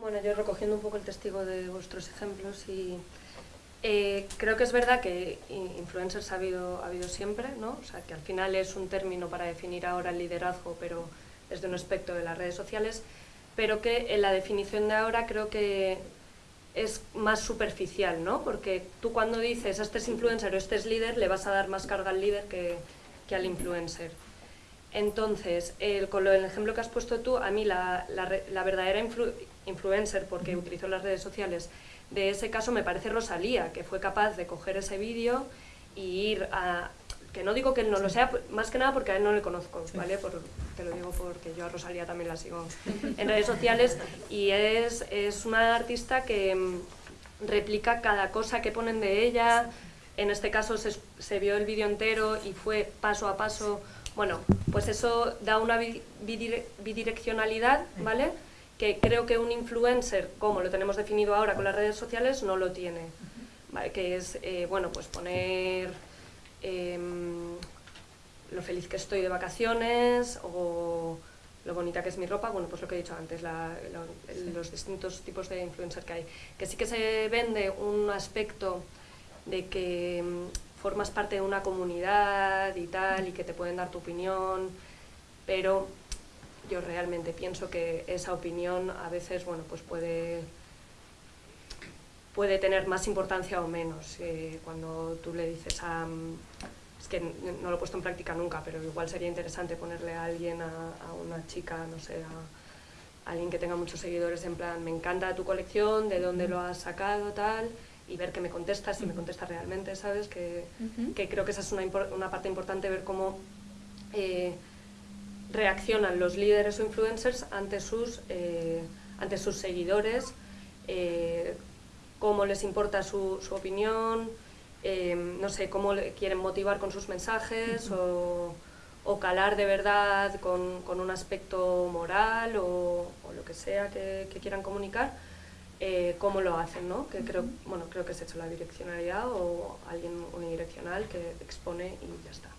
Bueno, yo recogiendo un poco el testigo de vuestros ejemplos y eh, creo que es verdad que influencers ha habido, ha habido siempre, ¿no? O sea, que al final es un término para definir ahora el liderazgo, pero es de un aspecto de las redes sociales, pero que en la definición de ahora creo que es más superficial, ¿no? Porque tú cuando dices este es influencer o este es líder, le vas a dar más carga al líder que al influencer. Entonces, el, con el ejemplo que has puesto tú, a mí la, la, verdadera influencer, porque utilizó las redes sociales, de ese caso me parece Rosalía, que fue capaz de coger ese vídeo y ir a... Que no digo que él no lo sea, más que nada porque a él no le conozco, ¿vale? Por, te lo digo porque yo a Rosalía también la sigo en redes sociales y es, es una artista que mm, replica cada cosa que ponen de ella, en este caso se, se vio el vídeo entero y fue paso a paso bueno, pues eso da una bidireccionalidad, ¿vale? Que creo que un influencer, como lo tenemos definido ahora con las redes sociales, no lo tiene. ¿vale? Que es, eh, bueno, pues poner em, lo feliz que estoy de vacaciones o lo bonita que es mi ropa, bueno, pues lo que he dicho antes, los distintos tipos de influencer que hay. Que sí que se vende un aspecto de que formas parte de una comunidad y tal, y que te pueden dar tu opinión, pero yo realmente pienso que esa opinión a veces, bueno, pues puede, puede tener más importancia o menos. Eh, cuando tú le dices a... Es que no lo he puesto en práctica nunca, pero igual sería interesante ponerle a alguien, a, a una chica, no sé, a, a alguien que tenga muchos seguidores en plan, me encanta tu colección, de dónde lo has sacado, tal, y ver que me contesta, si me contesta realmente, ¿sabes? Que, que creo que esa es una, una parte importante, ver cómo eh, reaccionan los líderes o influencers ante sus, eh, ante sus seguidores, eh, cómo les importa su, su opinión, no sé, cómo quieren motivar con sus mensajes o, o, calar de verdad con, con un aspecto moral o, o lo que sea que, que quieran comunicar eh, cómo lo hacen, ¿no? Que creo, bueno, creo que es hecho la direccionalidad o alguien unidireccional que expone y ya está.